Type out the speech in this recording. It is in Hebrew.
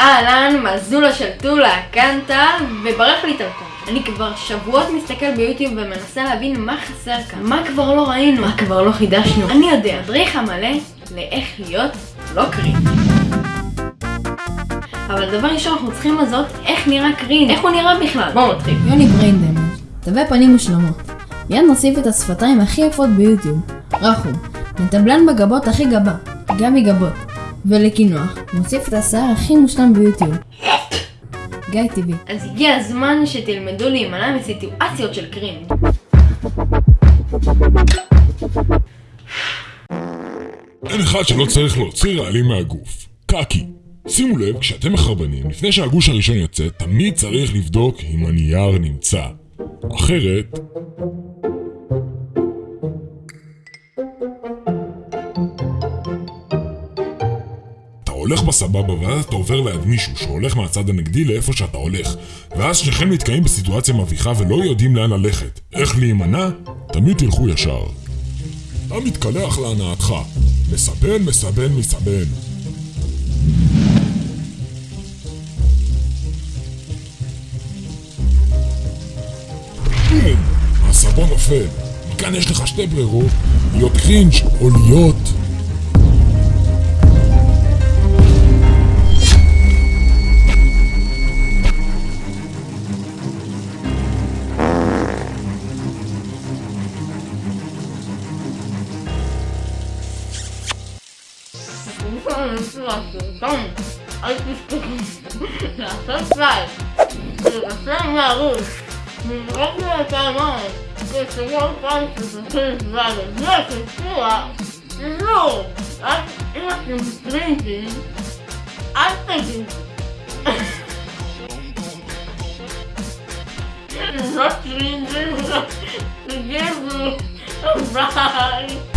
אהלן, מזולה של טולה, כאן טל, וברח לי טלפון. אני כבר שבועות מסתכל ביוטיוב ומנסה להבין מה חסר כאן. מה כבר לא ראינו? מה כבר לא חידשנו? אני יודע, מדריך המלא לאיך להיות לא קרין. אבל דבר ראשון אנחנו צריכים לזאת איך נראה קרין, איך הוא נראה בכלל. בואו נתחיל. יוני בריינדמג' תווי פנים מושלמות. מיד נוסיף את השפתיים הכי יפות ביוטיוב. רחום. נטבלן בגבות הכי גבה. גם מגבות. ולקינוח. נוסיף את השיער הכי מושלם ביוטיוב. גיא טבעי. אז הגיע הזמן שתלמדו להימנע מסיטואציות של קרין. אין אחד שלא צריך להוציא רעלים מהגוף. קקי. שימו לב, כשאתם מחרבנים, לפני שהגוש הראשון יוצא, תמיד צריך לבדוק אם הנייר נמצא. אחרת... הולך בסבבה ואז אתה עובר ליד מישהו שהולך מהצד הנגדי לאיפה שאתה הולך ואז שניכם נתקעים בסיטואציה מביכה ולא יודעים לאן ללכת. איך להימנע? תמיד תלכו ישר. אתה מתקלח להנאתך. מסבן, מסבן, מסבן. בום! הסבון נופל. מכאן יש לך שתי ברירות, להיות קרינג' או להיות... Wieczorem przyjaciół dom, ale na subscribe. Zostawia róż. Nie robię kanału, że się ją kończy, że to jest wale. Nie się czuła. No, a już nie stręgi. A wtedy... Zacznijmy, że nie a ride.